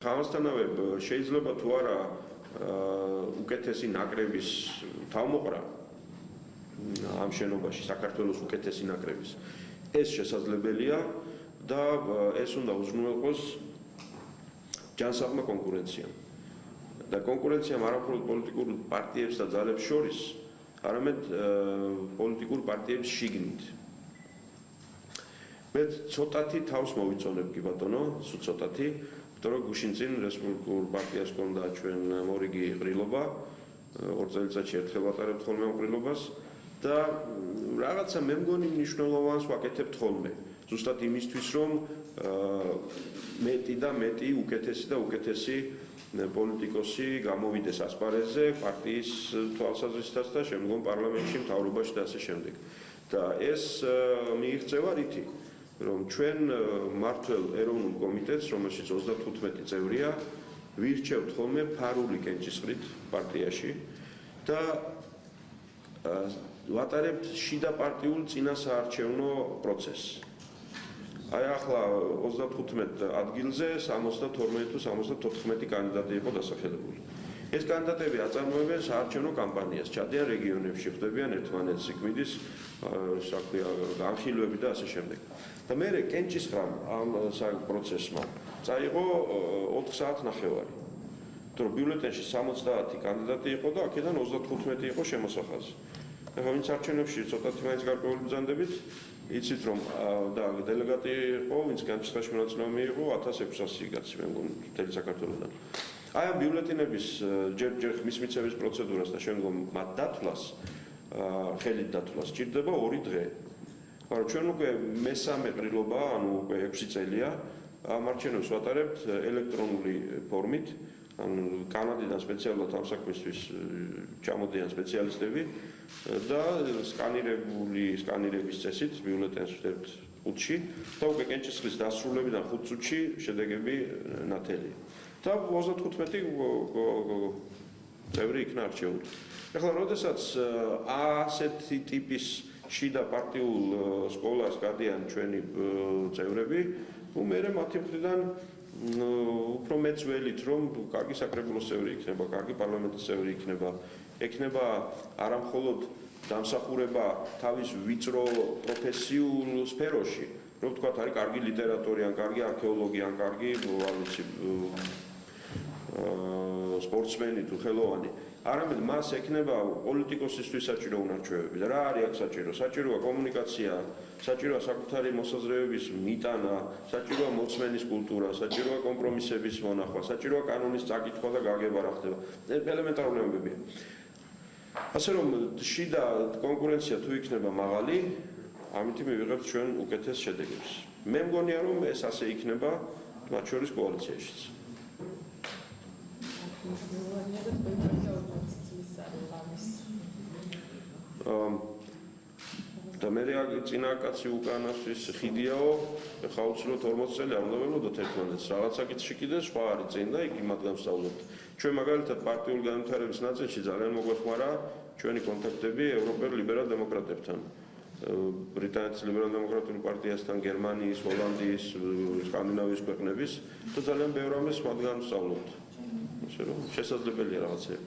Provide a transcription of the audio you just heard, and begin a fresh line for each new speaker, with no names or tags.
ამასთანავე შეიძლება თუ არა უკეთესი ნაკრების თავმოყრა ამ შენობაში საქართველოს უკეთესი ნაკრების. ეს შესაძლებელია და ეს უნდა უზრუნველყოს ჯანსაღმა კონკურენციამ. და კონკურენციამ არაფროდ პოლიტიკურ პარტიებს და ძალებს შორის არამედ პოლიტიკურ პარტიებს შიგნით. მე ცოტათი თავს მოვიწონებ კი ბატონო სულ ცოტათი იმიტომ რომ გუშინ წინ რესპუბლიკურ პარტიას ჰქონდა ჩვენ მორიგი ყრილობა ორ წელიწადში ერთხელ ვატარებთ ხოლმე ყრილობას და რაღაცა მე მგონი მნიშვნელოვანს ვაკეთებთ ხოლმე. ზუსტად იმისთვის რომ მეტი და მეტი უკეთესი და უკეთესი პოლიტიკოსი გამოვიდეს ასპარეზზე პარტიის თვალსაზრისითაც და შემდგომ პარლამენტში მთავრობაში და ასე შემდეგ. და ეს მიიღწევა რითი რომ ჩვენ მართლ ეროვნულ კომიტეტს, რომელშიც 35 წევრია, ვირჩევთ ხოლმე ფარული კენჭისყრით პარტიაში და ვატარებთ შიდა პარტიულ წინასაარჩევნო პროცესს. აი ახლა 35 ადგილზე 72 თუ 74 კანდიდატი იყო დასახელებული. ეს კანდიდატები აწარმოებენ საარჩევნო კამპანიას, ჩადიან რეგიონებში, ხდებიან ერთმანეთს სიკვდილის საქმეა, განხილვები და ასე შემდეგ. და მე კენჭის ხამ ამ პროცესმა წაიღო 4 საათ ნახევარი. თუ ბიულეტენში 70 კანდიდატი იყო და აქედან 35 იყო შემოსახაზი. ახლა ვინც არჩევნებში ცოტათი მაინც გარკვეული ბრძანდებით, იცით რომ და დელეგატი იყო, ვინც განცხადში მონაწილეობა მიიღო 1600 კაცი მე მგონი მთელი საქართველოსთან. აი ამ ბიულეტენების ჯერ-ჯერ ხმის მიცემის პროცედურას და შემდგომ მათ დათვლას ხელით დათვლას ჭირდება 2 დღე. მაგრამ ჩვენ უკვე მესამე ყრილობა, ანუ უკვე 6 წელია ამ არჩევნებს ვატარებთ ელექტრონული ფორმით. ან კანადიდან სპეციალურად ამ საქმისთვის ჩამოდიან სპეციალისტები და სკანირებული სკანირების წესით ბიულეტენს ვდებთ ხუთში და უკვე კენჭისყრის დასრულებიდან 5 წუთში შედეგები ნათელია. და 35 წევრი იქნა არჩეული. ახლა როდესაც ასეთი ტიპის შიდა პარტიულ სკოლას გადიან ჩვენი წევრები, ну მე მათი მხრიდან უფრო მეც ველით რომ კარგი საკრებულოს წევრი იქნება, კარგი პარლამენტის წევრი იქნება. ექნება არამხოლოდ დამსახურება თავის ვიწრო პროფესიულ სფეროში, რომ თქვა არის კარგი ლიტერატორი, ან კარგი არქეოლოგი, ან კარგი, არ ვიცი, სპორტსმენი თუ ხელოვანი არამედ მას ექნება პოლიტიკოსისთვის საჭირო უნარჩვევები. და რა არის აქ საჭირო? საჭიროა კომუნიკაცია საჭიროა საკუთარი მოსაზრებების მიტანა საჭიროა მოწმენის კულტურა საჭიროა კომპრომისების მონახვა საჭიროა კანონის წაკითხვა და გაგება რა ხდება. ეს ელემენტარულებია ასე რომ შიდა კონკურენცია თუ იქნება მაღალი ამით მივიღებთ ჩვენ უკეთეს შედეგებს. მე მგონია რომ ეს ასე იქნება მათ შორის კოალიციაშიც და მე რა წინაკაცი უკანასთვის ხიდიაო ხა უცლოთ 40 წელი არ უნდა ველოდოთ ერთმანეთს. რაღაცა კითხი კიდე სხვა არის წინ და იქ იმად გამსწავლოთ ჩვენ მაგალითად პარტიული განვითარების ნაწილში ძალიან მოგვეხმარა ჩვენი კონტაქტები ევროპელ ლიბერალ დემოკრატებთან. ბრიტანეთის ლიბერალ დემოკრატიული პარტიასთან გერმანიის ჰოლანდიის სკანდინავიის ქვეყნების და ძალიან ბევრ ამას მათ გამსწავლოთ ასე რომ შესაძლებელია რაღაცები.